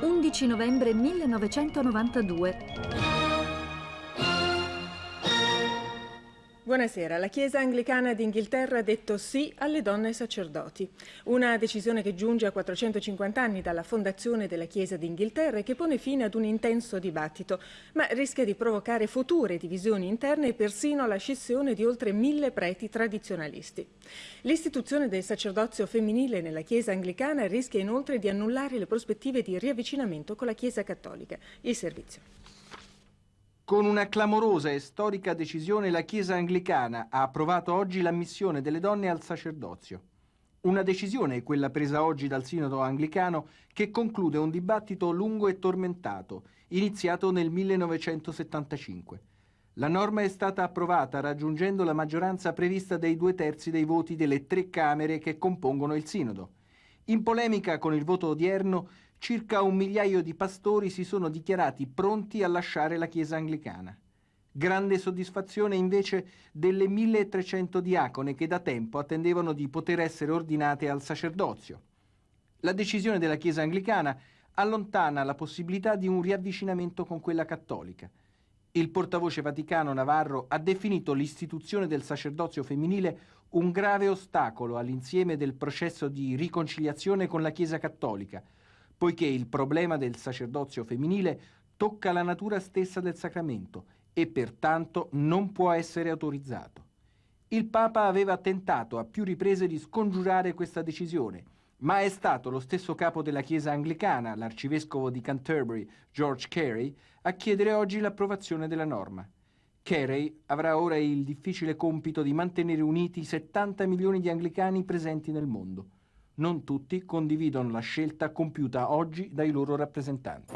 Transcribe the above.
11 novembre 1992. Buonasera. La Chiesa Anglicana d'Inghilterra ha detto sì alle donne sacerdoti. Una decisione che giunge a 450 anni dalla fondazione della Chiesa d'Inghilterra e che pone fine ad un intenso dibattito, ma rischia di provocare future divisioni interne e persino la scissione di oltre mille preti tradizionalisti. L'istituzione del sacerdozio femminile nella Chiesa Anglicana rischia inoltre di annullare le prospettive di riavvicinamento con la Chiesa Cattolica. Il servizio. Con una clamorosa e storica decisione la Chiesa anglicana ha approvato oggi l'ammissione delle donne al sacerdozio. Una decisione, quella presa oggi dal Sinodo anglicano, che conclude un dibattito lungo e tormentato, iniziato nel 1975. La norma è stata approvata raggiungendo la maggioranza prevista dei due terzi dei voti delle tre Camere che compongono il Sinodo. In polemica con il voto odierno, circa un migliaio di pastori si sono dichiarati pronti a lasciare la Chiesa anglicana. Grande soddisfazione invece delle 1300 diacone che da tempo attendevano di poter essere ordinate al sacerdozio. La decisione della Chiesa anglicana allontana la possibilità di un riavvicinamento con quella cattolica. Il portavoce vaticano Navarro ha definito l'istituzione del sacerdozio femminile un grave ostacolo all'insieme del processo di riconciliazione con la Chiesa cattolica, poiché il problema del sacerdozio femminile tocca la natura stessa del sacramento e pertanto non può essere autorizzato. Il Papa aveva tentato a più riprese di scongiurare questa decisione, ma è stato lo stesso capo della Chiesa anglicana, l'arcivescovo di Canterbury, George Carey, a chiedere oggi l'approvazione della norma. Carey avrà ora il difficile compito di mantenere uniti i 70 milioni di anglicani presenti nel mondo non tutti condividono la scelta compiuta oggi dai loro rappresentanti.